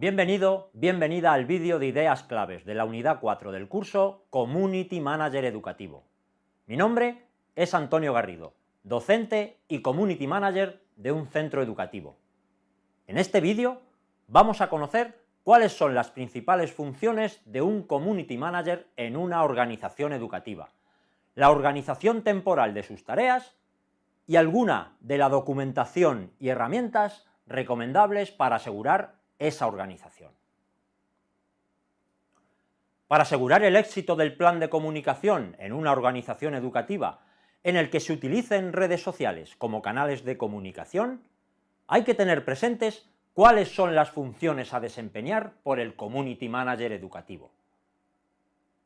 Bienvenido, bienvenida al vídeo de ideas claves de la unidad 4 del curso Community Manager Educativo. Mi nombre es Antonio Garrido, docente y Community Manager de un centro educativo. En este vídeo vamos a conocer cuáles son las principales funciones de un Community Manager en una organización educativa, la organización temporal de sus tareas y alguna de la documentación y herramientas recomendables para asegurar esa organización. Para asegurar el éxito del plan de comunicación en una organización educativa en el que se utilicen redes sociales como canales de comunicación, hay que tener presentes cuáles son las funciones a desempeñar por el Community Manager educativo.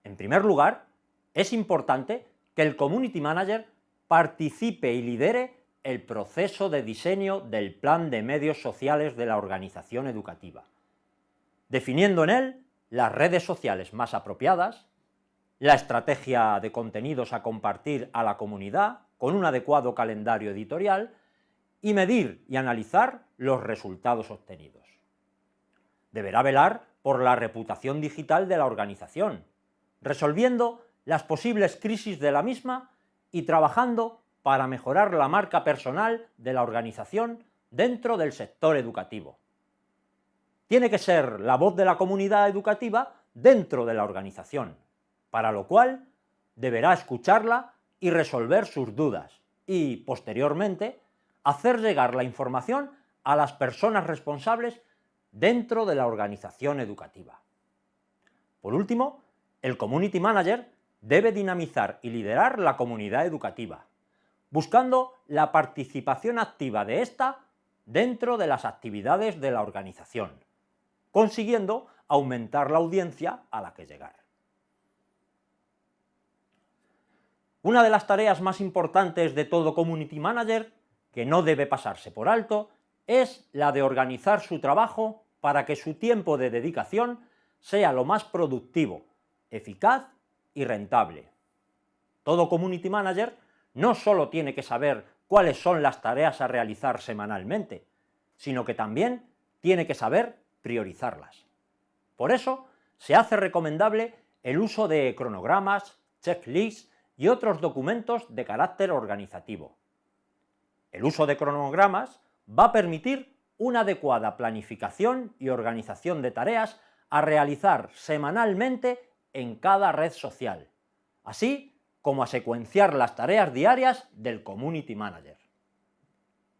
En primer lugar, es importante que el Community Manager participe y lidere el proceso de diseño del plan de medios sociales de la organización educativa, definiendo en él las redes sociales más apropiadas, la estrategia de contenidos a compartir a la comunidad con un adecuado calendario editorial y medir y analizar los resultados obtenidos. Deberá velar por la reputación digital de la organización, resolviendo las posibles crisis de la misma y trabajando para mejorar la marca personal de la organización dentro del sector educativo. Tiene que ser la voz de la comunidad educativa dentro de la organización, para lo cual deberá escucharla y resolver sus dudas, y, posteriormente, hacer llegar la información a las personas responsables dentro de la organización educativa. Por último, el Community Manager debe dinamizar y liderar la comunidad educativa, buscando la participación activa de ésta dentro de las actividades de la organización, consiguiendo aumentar la audiencia a la que llegar. Una de las tareas más importantes de todo Community Manager, que no debe pasarse por alto, es la de organizar su trabajo para que su tiempo de dedicación sea lo más productivo, eficaz y rentable. Todo Community Manager no solo tiene que saber cuáles son las tareas a realizar semanalmente, sino que también tiene que saber priorizarlas. Por eso, se hace recomendable el uso de cronogramas, checklists y otros documentos de carácter organizativo. El uso de cronogramas va a permitir una adecuada planificación y organización de tareas a realizar semanalmente en cada red social, así como a secuenciar las tareas diarias del Community Manager.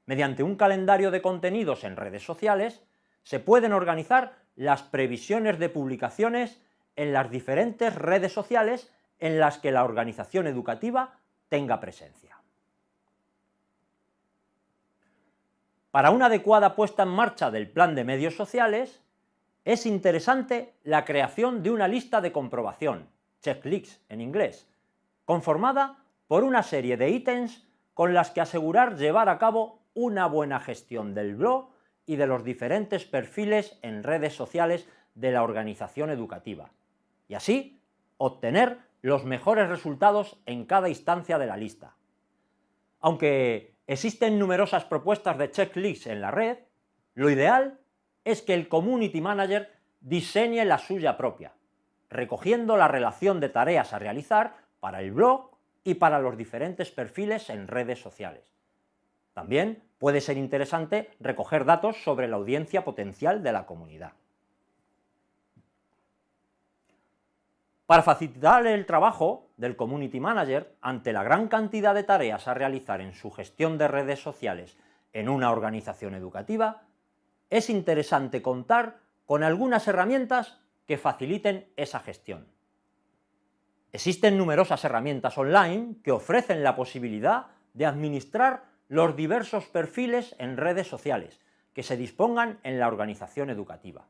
Mediante un calendario de contenidos en redes sociales, se pueden organizar las previsiones de publicaciones en las diferentes redes sociales en las que la organización educativa tenga presencia. Para una adecuada puesta en marcha del plan de medios sociales, es interesante la creación de una lista de comprobación, checklists en inglés, conformada por una serie de ítems con las que asegurar llevar a cabo una buena gestión del blog y de los diferentes perfiles en redes sociales de la organización educativa, y así obtener los mejores resultados en cada instancia de la lista. Aunque existen numerosas propuestas de checklists en la red, lo ideal es que el Community Manager diseñe la suya propia, recogiendo la relación de tareas a realizar para el blog y para los diferentes perfiles en redes sociales. También puede ser interesante recoger datos sobre la audiencia potencial de la comunidad. Para facilitar el trabajo del Community Manager ante la gran cantidad de tareas a realizar en su gestión de redes sociales en una organización educativa, es interesante contar con algunas herramientas que faciliten esa gestión. Existen numerosas herramientas online que ofrecen la posibilidad de administrar los diversos perfiles en redes sociales que se dispongan en la organización educativa,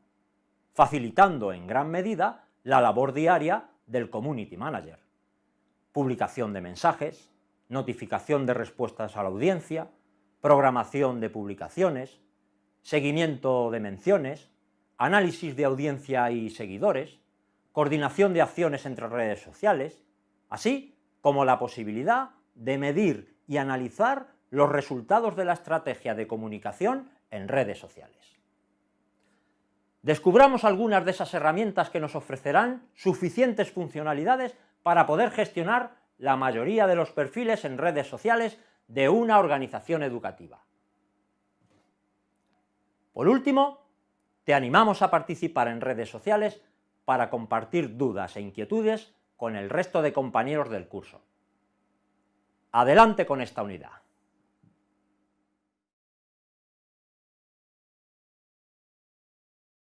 facilitando en gran medida la labor diaria del Community Manager. Publicación de mensajes, notificación de respuestas a la audiencia, programación de publicaciones, seguimiento de menciones, análisis de audiencia y seguidores, coordinación de acciones entre redes sociales, así como la posibilidad de medir y analizar los resultados de la estrategia de comunicación en redes sociales. Descubramos algunas de esas herramientas que nos ofrecerán suficientes funcionalidades para poder gestionar la mayoría de los perfiles en redes sociales de una organización educativa. Por último, te animamos a participar en redes sociales para compartir dudas e inquietudes con el resto de compañeros del curso. Adelante con esta unidad.